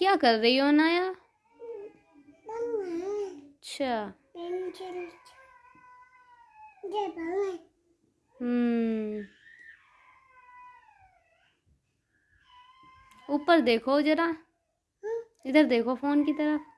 क्या कर रही हो नाया अच्छा। हम्म। ऊपर देखो जरा। इधर देखो फ़ोन की तरफ़।